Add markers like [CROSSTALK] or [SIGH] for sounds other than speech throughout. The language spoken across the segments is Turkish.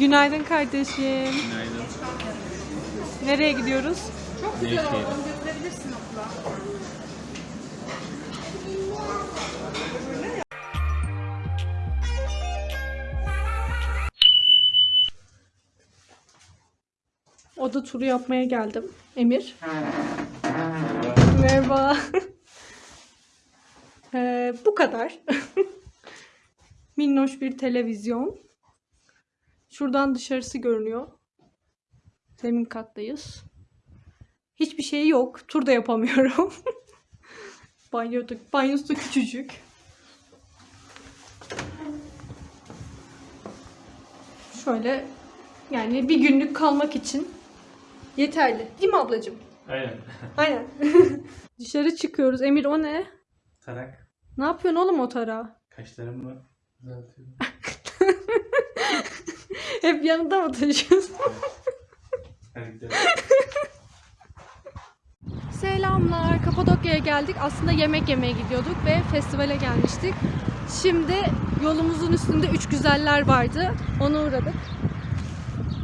Günaydın kardeşim. Günaydın. Nereye gidiyoruz? Nevşehir. Oda turu yapmaya geldim. Emir. Merhaba. [LAUGHS] Ee, bu kadar. [LAUGHS] Minnoş bir televizyon. Şuradan dışarısı görünüyor. Zemin kattayız. Hiçbir şey yok. Tur da yapamıyorum. [LAUGHS] Banyo da, banyosu da küçücük. Şöyle yani bir günlük kalmak için yeterli. Değil mi ablacığım? Aynen. Aynen. [LAUGHS] Dışarı çıkıyoruz. Emir o ne? Tarak. Ne yapıyorsun oğlum o tarağa? Kaşlarımı düzeltiyorum. [LAUGHS] [LAUGHS] Hep yanında mı taşıyorsun? Selamlar. Kapadokya'ya geldik. Aslında yemek yemeye gidiyorduk ve festivale gelmiştik. Şimdi yolumuzun üstünde üç güzeller vardı. Ona uğradık.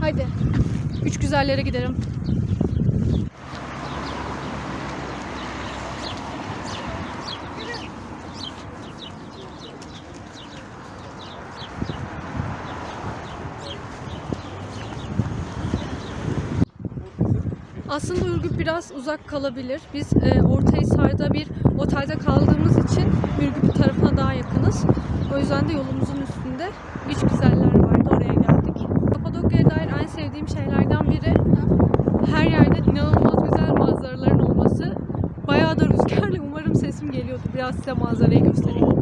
Hadi. Üç güzellere gidelim. Aslında Ürgüp biraz uzak kalabilir. Biz e, Ortahisar'da bir otelde kaldığımız için Ürgüp tarafına daha yakınız. O yüzden de yolumuzun üstünde üç güzeller vardı. Oraya geldik. Kapadokya'ya dair en sevdiğim şeylerden biri her yerde inanılmaz güzel manzaraların olması. Bayağı da rüzgarlı. Umarım sesim geliyordu. Biraz size manzarayı göstereyim.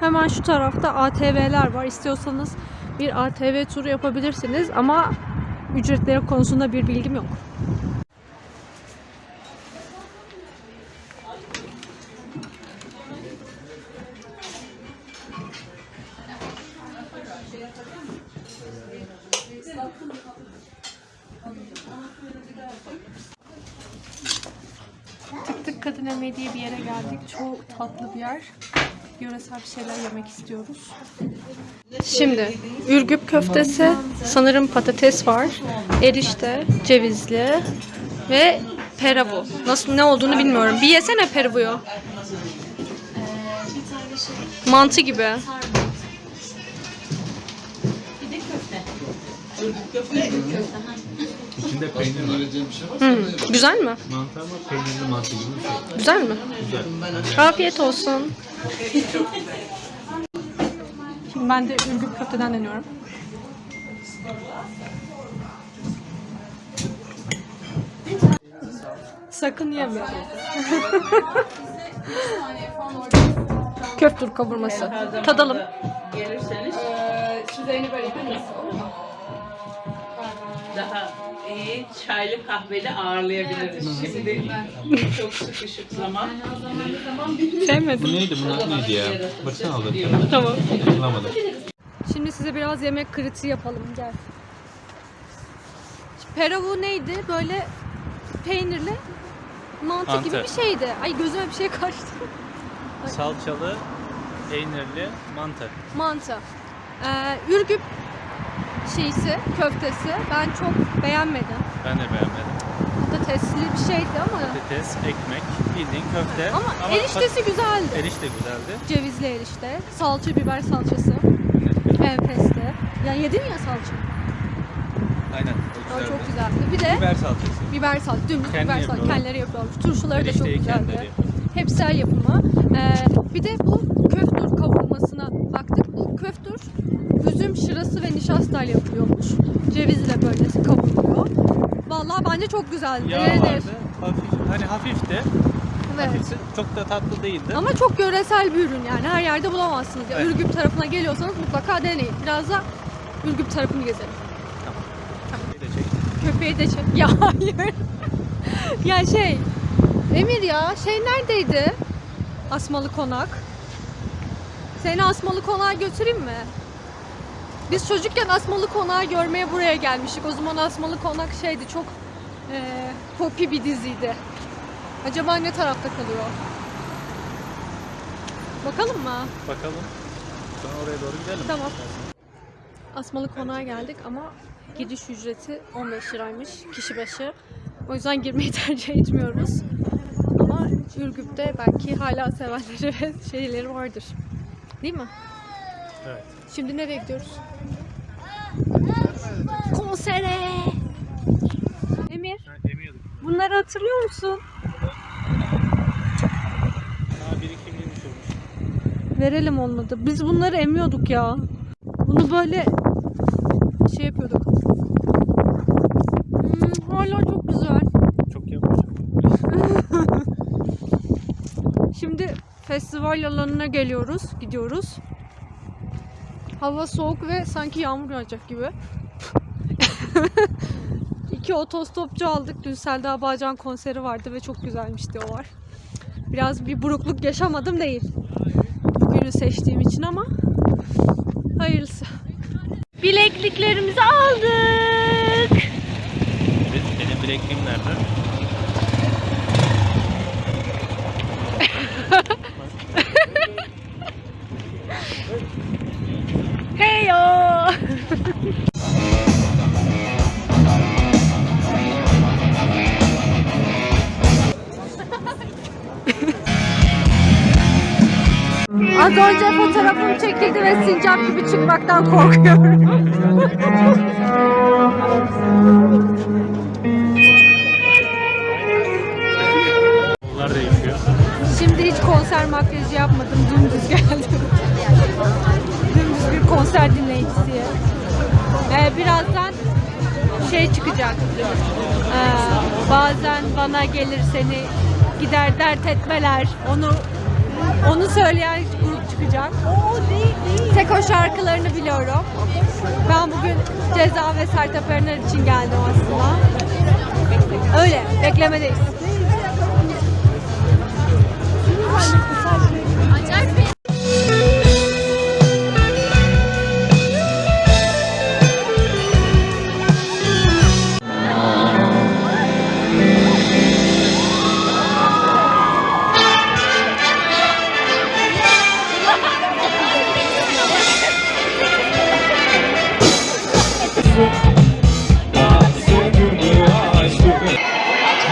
Hemen şu tarafta ATV'ler var. İstiyorsanız bir ATV turu yapabilirsiniz ama ücretleri konusunda bir bilgim yok. Tık tık kadın emeği diye bir yere geldik. Çok tatlı bir yer. Yöresel bir şeyler yemek istiyoruz. Şimdi Ürgüp köftesi, sanırım patates var, erişte, cevizli ve peravu. Nasıl ne olduğunu bilmiyorum. Bir yesene peravuyu. Mantı gibi. İçinde peynir var. Hmm, Güzel mi? Mantı ama peynirli mantı gibi bir şey. Güzel mi? Güzel. Afiyet olsun. Şimdi ben de Ürgüp köfteden deniyorum. Sakın yeme. [LAUGHS] Köftür kavurması. Tadalım. Gelirseniz Süzeyini böyle yapayım daha iyi çaylı kahveli ağırlayabiliriz. Şimdi çok sıkışık zaman. Bu Sevmedim. neydi? Bunlar neydi ya? Baksana aldım. Tamam. Hatırlamadım. Şimdi size biraz yemek kritiği yapalım. Gel. Peravu neydi? Böyle peynirli mantı, gibi Mantı. bir şeydi. Ay gözüme bir şey kaçtı. Salçalı, peynirli mantı. Mantı. Ee, Ürgüp şeysi, köftesi ben çok beğenmedim. Ben de beğenmedim. Patatesli bir şeydi ama Patates, ekmek, bildiğin köfte. ama eriştesi güzeldi. Erişte güzeldi. Cevizli erişte, salça biber salçası, enfesti. Yani yedin ya salça. Aynen. O çok güzeldi. Bir de Biber salçası. biber salça, dümdüz Kendi biber salça. yapıyorlar. Kendileri yapıyorlar. Turşuları da çok Erişteyi güzeldi. Hepsi el yapımı. Ee, bir de bu şırası ve nişastayla yapılıyormuş. Cevizle böyle kavruluyor. Vallahi bence çok güzeldi. Yağ Yenir. vardı. Hafif, hani hafifti. Evet. Hafifti. Çok da tatlı değildi. Ama çok yöresel bir ürün yani. Her yerde bulamazsınız. Evet. Ürgüp tarafına geliyorsanız mutlaka deneyin. Biraz da Ürgüp tarafını gezelim. De çek. Köpeği de çek. [LAUGHS] Ya hayır. ya şey Emir ya şey neredeydi? Asmalı Konak. Seni Asmalı Konak'a götüreyim mi? Biz çocukken Asmalı Konak'ı görmeye buraya gelmiştik. O zaman Asmalı Konak şeydi çok eee popi bir diziydi. Acaba ne tarafta kalıyor? Bakalım mı? Bakalım. Sonra oraya doğru gidelim. Tamam. Asmalı Konak'a geldik ama giriş ücreti 15 liraymış kişi başı. O yüzden girmeyi [LAUGHS] tercih etmiyoruz. Ama Ürgüp'te belki hala sevenleri ve şeyleri vardır. Değil mi? Evet. Şimdi nereye gidiyoruz? Konsere! Emir, bunları hatırlıyor musun? Daha bir iki bin düşürmüş. Verelim olmadı. Biz bunları emiyorduk ya. Bunu böyle şey yapıyorduk. Hmm, hala çok güzel. Çok yapmış. [LAUGHS] Şimdi festival alanına geliyoruz, gidiyoruz. Hava soğuk ve sanki yağmur yağacak gibi. [LAUGHS] İki otostopçu aldık. Dün Selda Bağcan konseri vardı ve çok güzelmişti o var. Biraz bir burukluk yaşamadım değil. Bugünü seçtiğim için ama hayırlısı. Bilekliklerimizi aldık. Benim bilekliğim nerede? Çekildi ve sincap gibi çıkmaktan korkuyorum. Şimdi hiç konser makyajı yapmadım. Dümdüz geldim. Dümdüz bir konser dinleyicisiye. Ee, birazdan şey çıkacak. Ee, bazen bana gelir seni gider dert etmeler. Onu onu söyleyen çıkacak. Tek şarkılarını biliyorum. Ben bugün Ceza ve Sertab Erener için geldim aslında. Öyle, beklemedeyiz.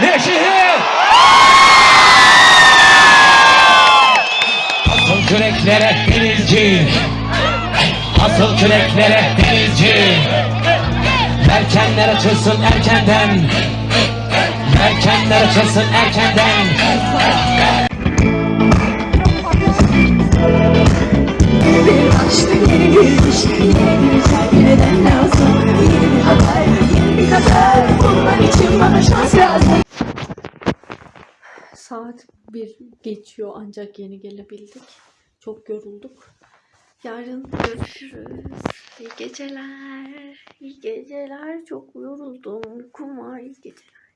Neşehir! Asıl küreklere denizci Asıl küreklere denizci Erkenler açılsın erkenden. Erkenler açılsın erkenden. Bir açtı yeni Saat bir geçiyor ancak yeni gelebildik. Çok yorulduk. Yarın görüşürüz. İyi geceler. İyi geceler. Çok yoruldum. Uykum var. İyi geceler.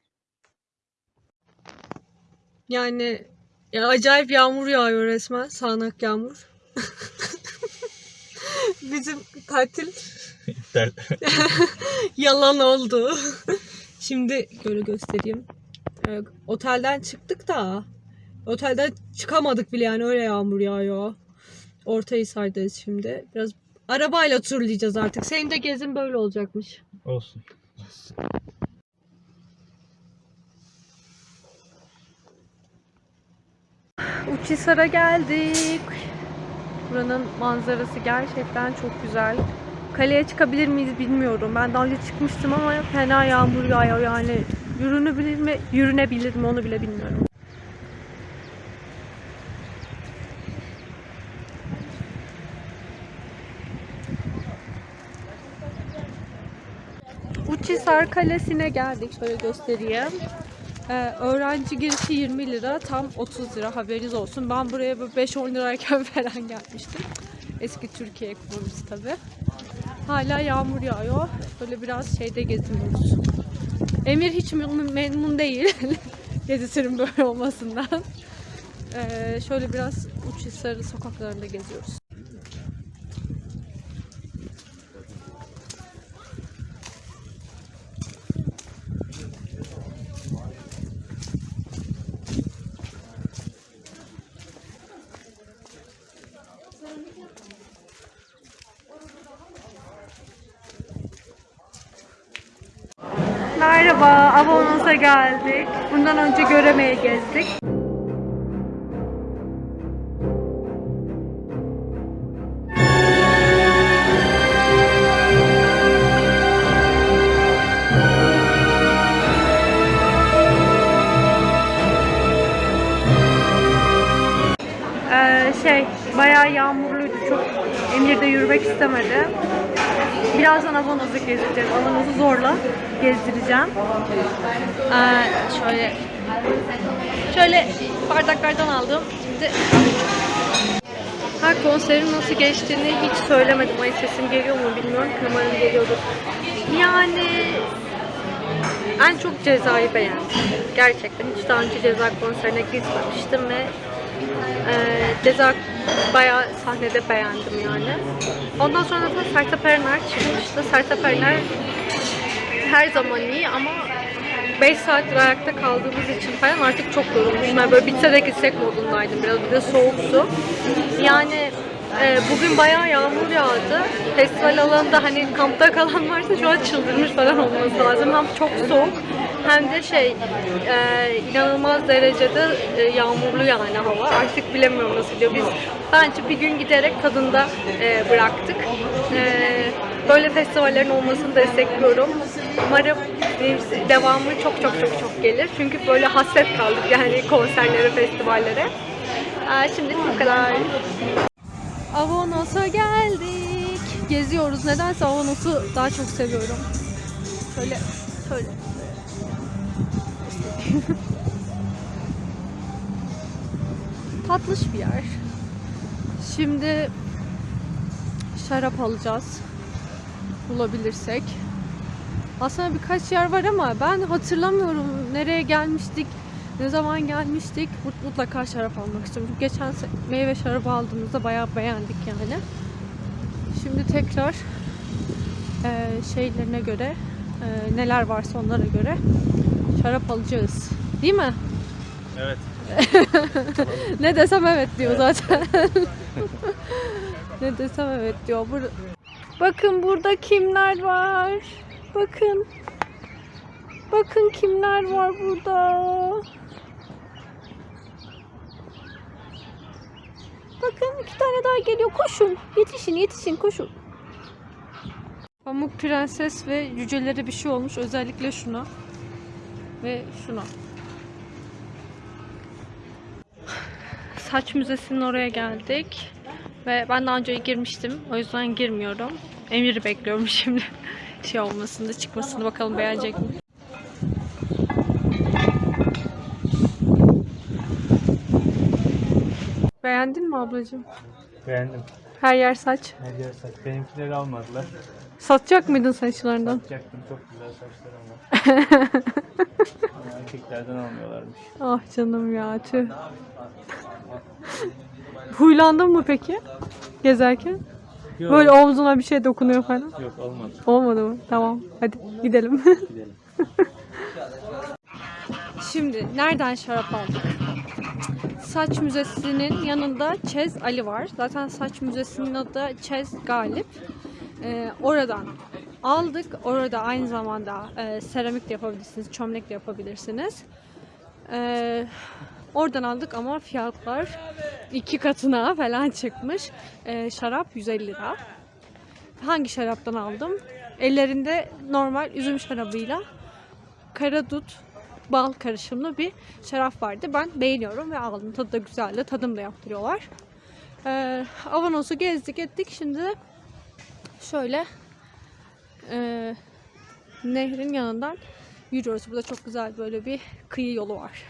Yani ya acayip yağmur yağıyor resmen. Sağanak yağmur. [LAUGHS] Bizim tatil [LAUGHS] yalan oldu. Şimdi böyle göstereyim. Ee, otelden çıktık da otelden çıkamadık bile yani öyle yağmur yağıyor. Ortahisar'dayız şimdi. Biraz arabayla turlayacağız artık. Senin de gezin böyle olacakmış. Olsun. Uçhisar'a geldik. Buranın manzarası gerçekten çok güzel. Kaleye çıkabilir miyiz bilmiyorum. Ben daha önce çıkmıştım ama fena yağmur yağıyor yani. Yürünebilir mi? Yürünebilir mi onu bile bilmiyorum. Uçhisar Kalesi'ne geldik. Şöyle göstereyim. Ee, öğrenci girişi 20 lira, tam 30 lira haberiniz olsun. Ben buraya böyle 5-10 lirayken [LAUGHS] falan gelmiştim. Eski Türkiye ekonomisi tabi. Hala yağmur yağıyor. Böyle biraz şeyde geziniyoruz. Emir hiç memnun değil. [LAUGHS] Gezisinin böyle olmasından. Ee, şöyle biraz Uçhisar'ın sokaklarında geziyoruz. Merhaba, Avanos'a geldik. Bundan önce Göreme'ye gezdik. Ee, şey, bayağı yağmurluydu. Çok Emir de yürümek istemedi. Birazdan Avanos'u gezdireceğiz. Avanos'u zorla gezdireceğim. Ee, şöyle şöyle bardaklardan aldım. Şimdi ha konserin nasıl geçtiğini hiç söylemedim. Ay sesim geliyor mu bilmiyorum umarım geliyordur. Yani en çok cezayı beğendim. Gerçekten hiç daha önce ceza konserine gitmemiştim ve e, ceza bayağı sahnede beğendim yani. Ondan sonra da Sertab Erener çıkmıştı. Sertab Erener her zaman iyi ama 5 saattir ayakta kaldığımız için falan artık çok yorulmuşum. Yani böyle bitse de gitsek modundaydım biraz. Bir de soğuktu. Yani e, bugün bayağı yağmur yağdı. Festival alanında hani kampta kalan varsa şu an çıldırmış falan olması lazım. Hem çok soğuk hem de şey e, inanılmaz derecede e, yağmurlu yani hava. Artık bilemiyorum nasıl diyor. Biz bence bir gün giderek tadında e, bıraktık. E, böyle festivallerin olmasını destekliyorum. Umarım devamı çok çok çok çok gelir. Çünkü böyle hasret kaldık yani konserlere, festivallere. E, şimdilik bu kadar. Avanos'a geldik. Geziyoruz. Nedense Avanos'u daha çok seviyorum. Şöyle, şöyle. [LAUGHS] Tatlış bir yer. Şimdi şarap alacağız. Bulabilirsek. Aslında birkaç yer var ama ben hatırlamıyorum nereye gelmiştik, ne zaman gelmiştik. Mut- Mutlaka şarap almak istiyorum. Çünkü geçen meyve şarabı aldığımızda bayağı beğendik yani. Şimdi tekrar eee, şeylerine göre, eee, neler varsa onlara göre şarap alacağız. Değil mi? Evet. [LAUGHS] Ne desem evet diyor zaten. [LAUGHS] ne desem evet diyor. Bur Bakın burada kimler var. Bakın. Bakın kimler var burada. Bakın iki tane daha geliyor. Koşun. Yetişin yetişin koşun. Pamuk Prenses ve cücelere bir şey olmuş. Özellikle şuna. Ve şuna. Saç Müzesi'nin oraya geldik. Ve ben daha önce girmiştim. O yüzden girmiyorum. Emir'i bekliyorum [LAUGHS] şimdi. Şey olmasını, çıkmasını bakalım beğenecek mi? Beğendin mi ablacığım? Beğendim. Her yer saç. Ne diyor saç? Benimkileri almadılar. Satacak mıydın saçlarından? Yapacaktım çok güzel saçlar ama. [LAUGHS] Ama Erkeklerden almıyorlarmış. Ah canım ya tüh. Huylandın mı peki? Gezerken? Yok. Böyle omzuna bir şey dokunuyor falan. Yok olmadı. Olmadı mı? Tamam. Hadi gidelim. Gidelim. [LAUGHS] Şimdi nereden şarap aldık? Saç Müzesi'nin yanında Çez Ali var. Zaten Saç Müzesi'nin adı Çez Galip. Ee, oradan aldık. Orada aynı zamanda e, seramik de yapabilirsiniz, çömlek de yapabilirsiniz. Ee, oradan aldık ama fiyatlar iki katına falan çıkmış. Ee, şarap 150 lira. Hangi şaraptan aldım? Ellerinde normal üzüm şarabıyla karadut bal karışımlı bir şarap vardı. Ben beğeniyorum ve aldım. Tadı da güzeldi. Tadım da yaptırıyorlar. Ee, Avanos'u gezdik ettik. Şimdi şöyle e, nehrin yanından yürüyoruz. Burada çok güzel böyle bir kıyı yolu var.